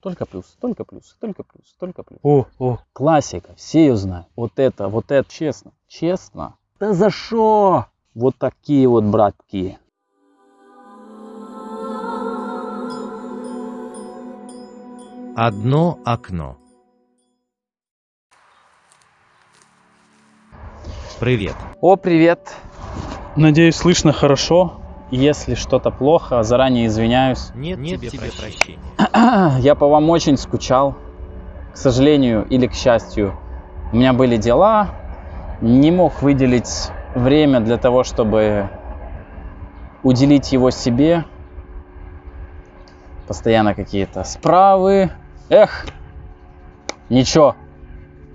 Только плюс, только плюс, только плюс, только плюс. О, о. Классика, все ее знают. Вот это, вот это, честно, честно. Да за что? Вот такие вот братки. Одно окно. Привет. О, привет. Надеюсь, слышно хорошо. Если что-то плохо, заранее извиняюсь. Нет, Нет тебе, тебе прощения. Я по вам очень скучал. К сожалению или к счастью, у меня были дела. Не мог выделить время для того, чтобы уделить его себе. Постоянно какие-то справы. Эх, ничего.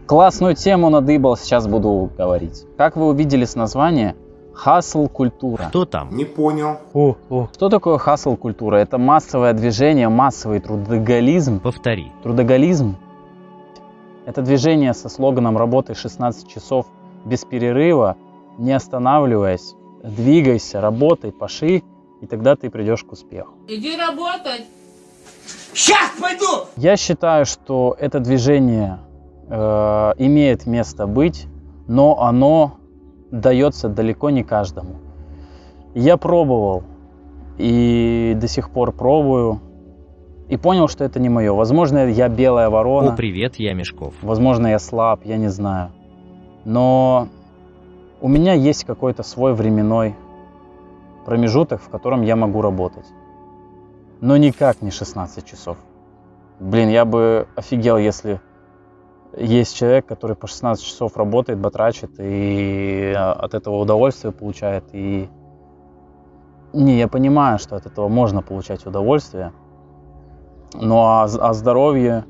Классную тему надыбал, сейчас буду говорить. Как вы увидели с названия, хасл культура. Кто там? Не понял. О, о. Что такое хасл культура? Это массовое движение, массовый трудоголизм. Повтори. Трудоголизм – это движение со слоганом «Работай 16 часов без перерыва, не останавливаясь, двигайся, работай, паши, и тогда ты придешь к успеху». Иди работать. Я считаю, что это движение э, имеет место быть, но оно дается далеко не каждому. Я пробовал и до сих пор пробую, и понял, что это не мое. Возможно, я белая ворона. О, привет, я Мешков. Возможно, я слаб, я не знаю. Но у меня есть какой-то свой временной промежуток, в котором я могу работать. Но никак не 16 часов. Блин, я бы офигел, если есть человек, который по 16 часов работает, батрачит и а, от этого удовольствие получает. И не, я понимаю, что от этого можно получать удовольствие. Но о, о здоровье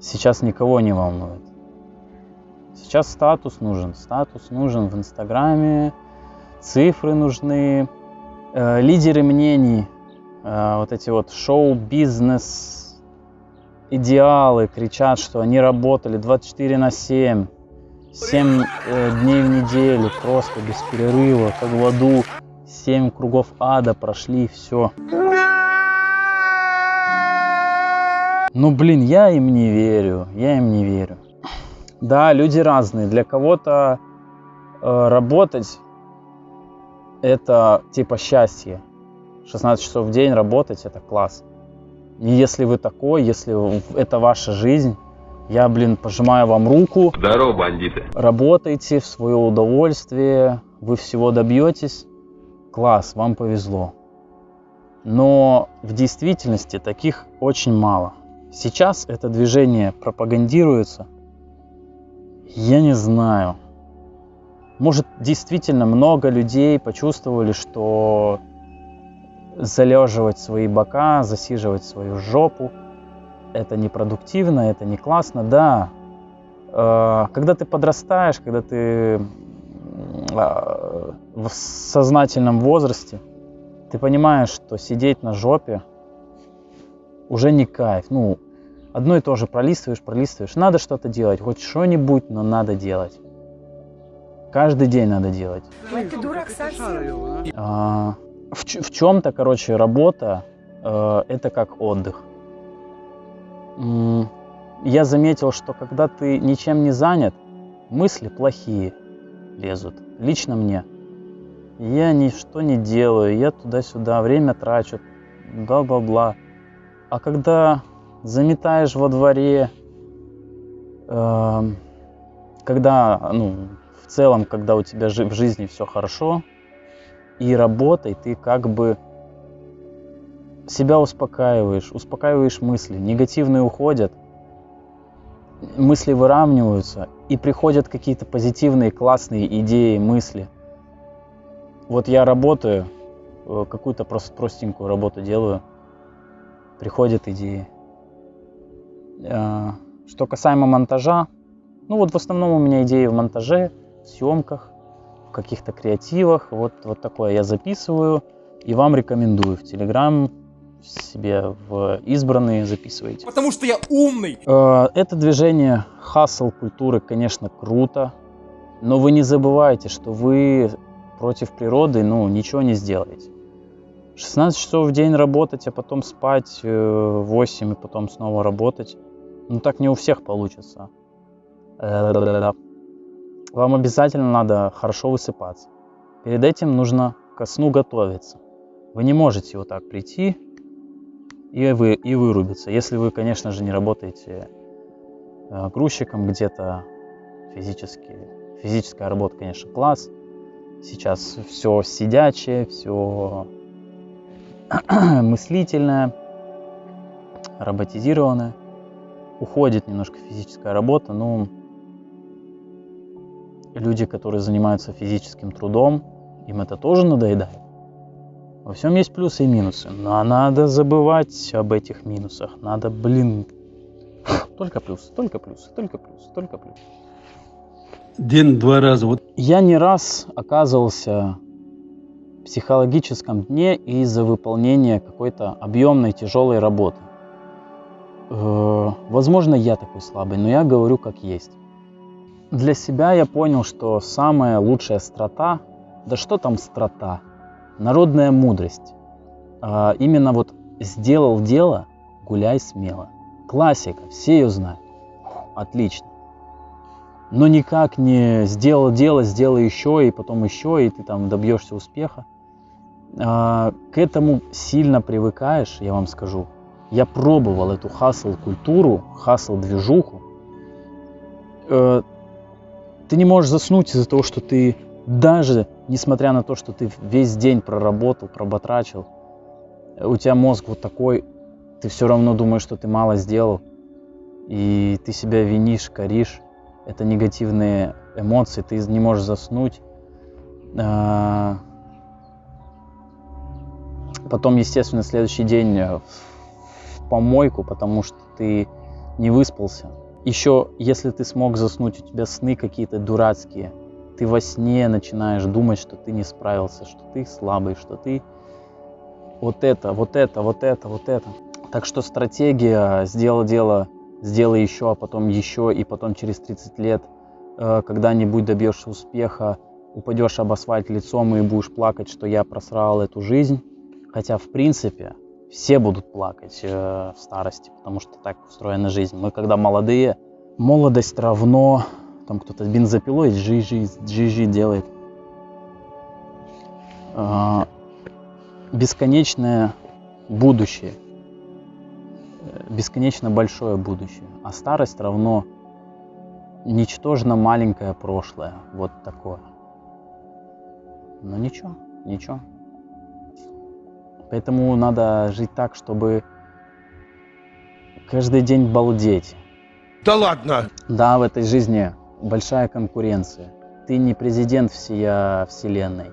сейчас никого не волнует. Сейчас статус нужен. Статус нужен в Инстаграме, цифры нужны, э, лидеры мнений, э, вот эти вот шоу-бизнес идеалы кричат, что они работали 24 на 7, 7 э, дней в неделю, просто без перерыва, как в аду, 7 кругов ада прошли, все. Ну, блин, я им не верю, я им не верю. Да, люди разные. Для кого-то э, работать это типа счастье. 16 часов в день работать это класс. И если вы такой, если это ваша жизнь, я, блин, пожимаю вам руку. Здорово, бандиты. Работайте в свое удовольствие, вы всего добьетесь. Класс, вам повезло. Но в действительности таких очень мало. Сейчас это движение пропагандируется. Я не знаю. Может, действительно много людей почувствовали, что залеживать свои бока, засиживать свою жопу, это непродуктивно, это не классно, да. Э, Когда ты подрастаешь, когда ты э, в сознательном возрасте, ты понимаешь, что сидеть на жопе уже не кайф. Ну, одно и то же пролистываешь, пролистываешь. Надо что-то делать, хоть что-нибудь, но надо делать. Каждый день надо делать. Ой, ты дурак совсем. А, в, в чем-то, короче, работа э, это как отдых. Я заметил, что когда ты ничем не занят, мысли плохие лезут. Лично мне. Я ничто не делаю, я туда-сюда время трачу, бла-бла-бла. А когда заметаешь во дворе, эм, когда, ну, в целом, когда у тебя в жизни все хорошо, и работой ты как бы себя успокаиваешь, успокаиваешь мысли, негативные уходят, мысли выравниваются, и приходят какие-то позитивные, классные идеи, мысли. Вот я работаю, э, какую-то просто простенькую работу делаю, приходят идеи. Э, Что касаемо монтажа, ну вот в основном у меня идеи в монтаже, в съемках, каких-то креативах. Вот, вот такое я записываю и вам рекомендую. В Телеграм себе в избранные записывайте. Потому что я умный. Э, Это движение хасл культуры, конечно, круто, но вы не забывайте, что вы против природы, ну, ничего не сделаете. 16 часов в день работать, а потом спать 8 и потом снова работать. Ну так не у всех получится. Вам обязательно надо хорошо высыпаться. Перед этим нужно ко сну готовиться. Вы не можете вот так прийти и, вы, и вырубиться. Если вы, конечно же, не работаете э, грузчиком где-то физически. Физическая работа, конечно, класс. Сейчас все сидячее, все мыслительное, роботизированное. Уходит немножко физическая работа, но люди, которые занимаются физическим трудом, им это тоже надоедает. Во всем есть плюсы и минусы, но надо забывать об этих минусах. Надо, блин, только плюсы, только плюсы, только плюсы, только плюсы. День-два раза. Вот. Я не раз оказывался в психологическом дне из-за выполнения какой-то объемной тяжелой работы. Э, возможно, я такой слабый, но я говорю как есть. Для себя я понял, что самая лучшая страта, да что там страта, Народная мудрость. А, именно вот сделал дело, гуляй смело. Классика, все ее знают. Отлично. Но никак не сделал дело, сделай еще, и потом еще, и ты там добьешься успеха. А, к этому сильно привыкаешь, я вам скажу. Я пробовал эту хасл-культуру, хасл-движуху. Э, ты не можешь заснуть из-за того, что ты даже несмотря на то, что ты весь день проработал, проботрачил, у тебя мозг вот такой, ты все равно думаешь, что ты мало сделал, и ты себя винишь, коришь, это негативные эмоции, ты не можешь заснуть. А, потом, естественно, следующий день в помойку, потому что ты не выспался. Еще, если ты смог заснуть, у тебя сны какие-то дурацкие – ты во сне начинаешь думать, что ты не справился, что ты слабый, что ты вот это, вот это, вот это, вот это. Так что стратегия сделал дело, сделай еще, а потом еще, и потом через 30 лет э, когда-нибудь добьешься успеха, упадешь об асфальт лицом и будешь плакать, что я просрал эту жизнь. Хотя, в принципе, все будут плакать э, в старости, потому что так устроена жизнь. Мы, когда молодые, молодость равно там кто-то бензопилой джи-джи, джи делает. А, бесконечное будущее. Бесконечно большое будущее. А старость равно ничтожно маленькое прошлое. Вот такое. Но ничего, ничего. Поэтому надо жить так, чтобы каждый день балдеть. Да ладно! Да, в этой жизни большая конкуренция. Ты не президент всея вселенной,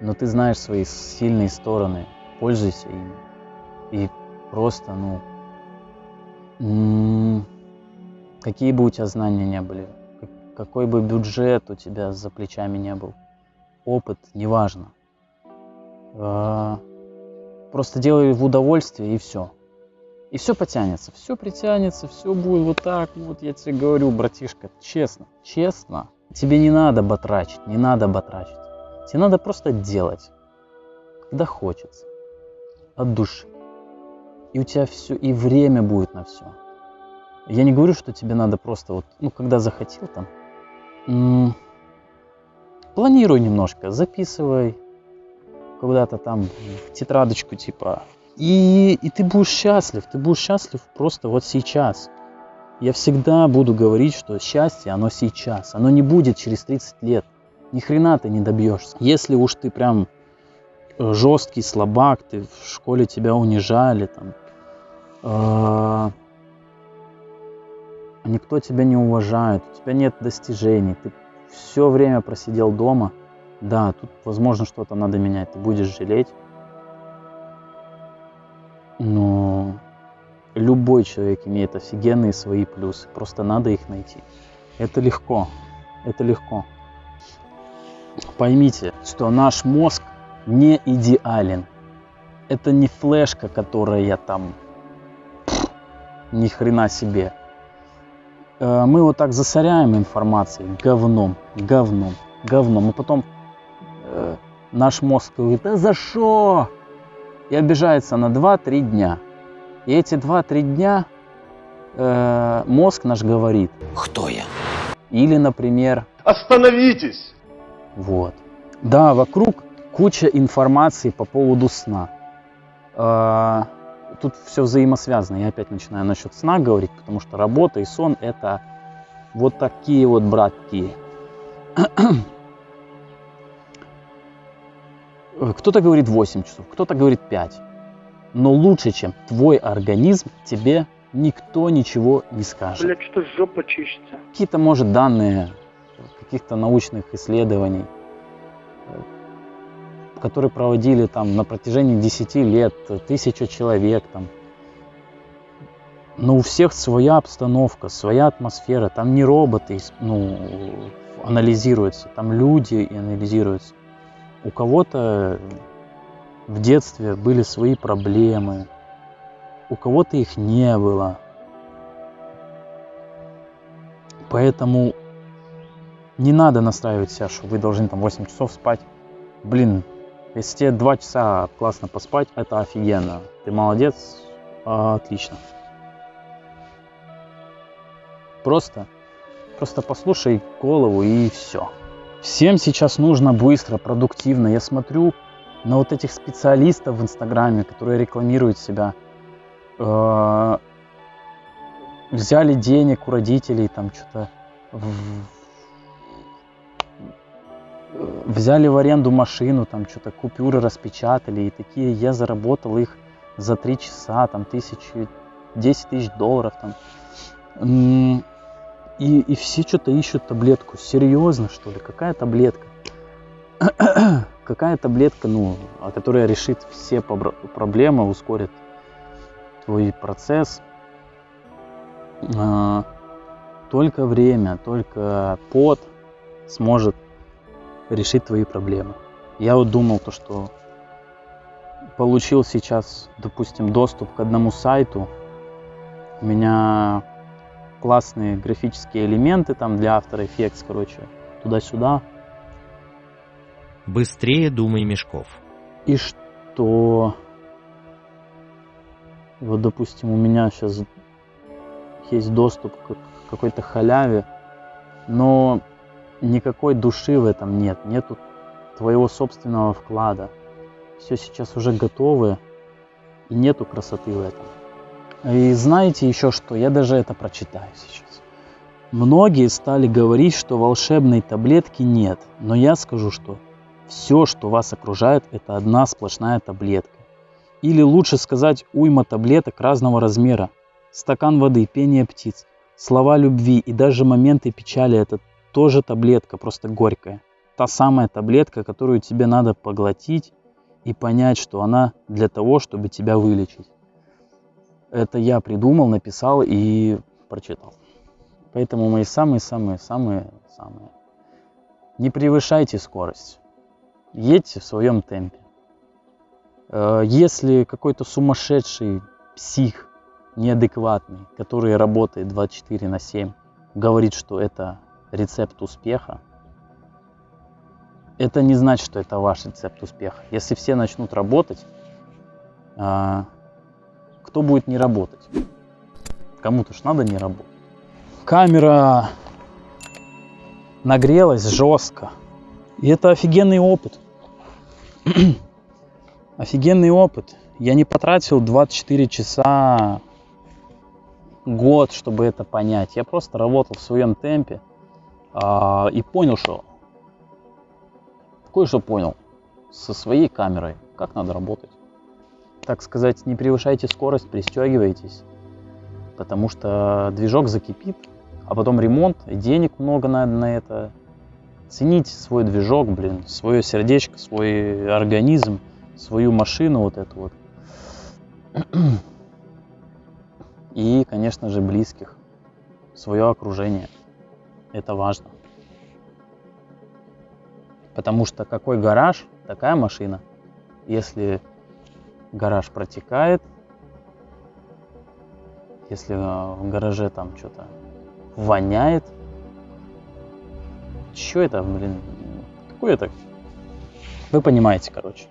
но ты знаешь свои сильные стороны, пользуйся ими. И просто, ну, какие бы у тебя знания не были, какой бы бюджет у тебя за плечами не был, опыт, неважно. Просто делай в удовольствие и все. И все потянется, все притянется, все будет вот так вот, я тебе говорю, братишка, честно, честно. Тебе не надо батрачить, не надо батрачить. Тебе надо просто делать, когда хочется, от души. И у тебя все, и время будет на все. Я не говорю, что тебе надо просто вот, ну, когда захотел там, планируй немножко, записывай куда-то там в тетрадочку, типа, и, и ты будешь счастлив, ты будешь счастлив просто вот сейчас. Я всегда буду говорить, что счастье, оно сейчас, оно не будет через 30 лет. Ни хрена ты не добьешься. Если уж ты прям э, жесткий слабак, ты в школе тебя унижали, там, э, никто тебя не уважает, у тебя нет достижений, ты все время просидел дома, да, тут возможно что-то надо менять, ты будешь жалеть, но любой человек имеет офигенные свои плюсы. Просто надо их найти. Это легко. Это легко. Поймите, что наш мозг не идеален. Это не флешка, которая там ни хрена себе. Э, мы вот так засоряем информацией говном, говном, говном. И потом э, наш мозг говорит, да за что? и обижается на 2-3 дня. И эти 2-3 дня э, мозг наш говорит. Кто я? Или, например, Остановитесь! вот. Да, вокруг куча информации по поводу сна. Э, Тут все взаимосвязано. Я опять начинаю насчет сна говорить, потому что работа и сон это вот такие вот братки. Кто-то говорит 8 часов, кто-то говорит 5. Но лучше, чем твой организм, тебе никто ничего не скажет. Блять, что жопа чешется. Какие-то, может, данные каких-то научных исследований, э, которые проводили там на протяжении 10 лет, э, тысяча человек там. Но у всех своя обстановка, своя атмосфера. Там не роботы ну, анализируются, там люди анализируются. У кого-то в детстве были свои проблемы, у кого-то их не было. Поэтому не надо настраивать себя, что вы должны там 8 часов спать. Блин, если тебе 2 часа классно поспать, это офигенно. Ты молодец, отлично. Просто, просто послушай голову и все. Всем сейчас нужно быстро, продуктивно. Я смотрю на вот этих специалистов в Инстаграме, которые рекламируют себя. Э, Взяли денег у родителей, там что-то взяли в аренду машину, там что-то купюры распечатали, и такие я заработал их за три часа, там тысячи, 10 тысяч долларов там. И, и все что-то ищут таблетку. Серьезно, что ли? Какая таблетка? Какая таблетка, ну, а которая решит все проблемы, ускорит твой процесс. А, Только время, только пот сможет решить твои проблемы. Я вот думал то, что получил сейчас, допустим, доступ к одному сайту. У меня классные графические элементы там для After Effects, короче, туда-сюда. Быстрее думай, Мешков. И что? Вот, допустим, у меня сейчас есть доступ к какой-то халяве, но никакой души в этом нет, нету твоего собственного вклада. Все сейчас уже готовы, и нету красоты в этом. И знаете еще что? Я даже это прочитаю сейчас. Многие стали говорить, что волшебной таблетки нет, но я скажу, что все, что вас окружает, это одна сплошная таблетка. Или лучше сказать уйма таблеток разного размера. Стакан воды, пение птиц, слова любви и даже моменты печали – это тоже таблетка, просто горькая. Та самая таблетка, которую тебе надо поглотить и понять, что она для того, чтобы тебя вылечить. Это я придумал, написал и прочитал. Поэтому мои самые-самые-самые-самые. Не превышайте скорость. Едьте в своем темпе. Э, Если какой-то сумасшедший псих, неадекватный, который работает 24 на 7, говорит, что это рецепт успеха, это не значит, что это ваш рецепт успеха. Если все начнут работать, а, кто будет не работать? Кому-то ж надо не работать. Камера нагрелась жестко. И это офигенный опыт. офигенный опыт. Я не потратил 24 часа, год, чтобы это понять. Я просто работал в своем темпе а, и понял, что кое-что понял со своей камерой, как надо работать. Так сказать, не превышайте скорость, пристегивайтесь, потому что движок закипит, а потом ремонт, и денег много надо на это. Цените свой движок, блин, свое сердечко, свой организм, свою машину вот эту вот. И, конечно же, близких, свое окружение. Это важно. Потому что какой гараж, такая машина. Если гараж протекает. Если э, в гараже там что-то воняет. что это, блин? Какой это? Вы понимаете, короче.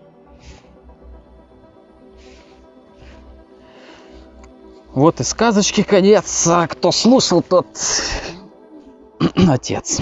Вот и сказочки конец. А кто слушал, тот отец.